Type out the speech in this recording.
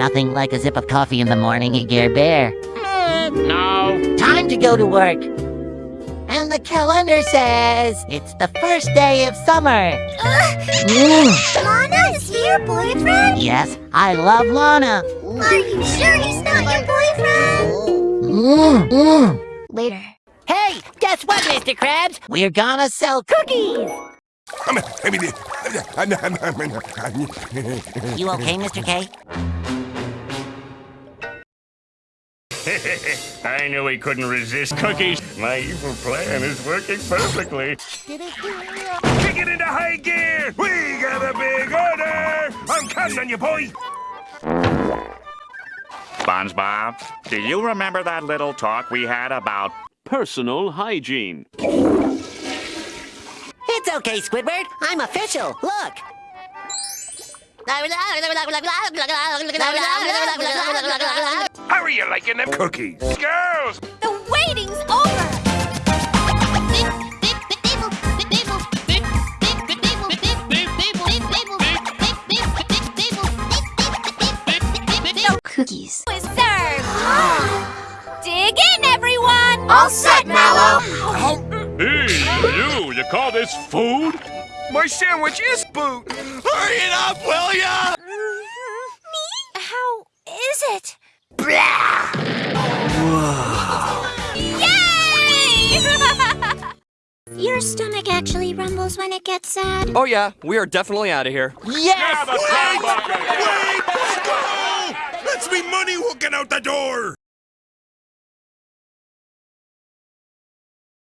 Nothing like a zip of coffee in the morning, you Gear Bear. No. Time to go to work. And the calendar says it's the first day of summer. Mm, Lana, is he your boyfriend? yes, I love Lana. Are you sure he's not your boyfriend? Mm, mm. Later. Hey, guess what, Mr. Krabs? We're gonna sell cookies. You okay, Mr. K? I knew he couldn't resist cookies. My evil plan is working perfectly. Kick it into high gear! We got a big order! I'm counting on you, boy! SpongeBob, do you remember that little talk we had about Personal hygiene. It's okay, Squidward. I'm official. Look. How are you liking them cookies? Girls! The waiting's over! Cookies. Is served! Dig in, everyone! All set, Mallow! Hey, you, you call this food? My sandwich is food! Hurry it up, will ya? Your stomach actually rumbles when it gets sad. Oh yeah, we are definitely out of here. Yes! That's me money walking out the door!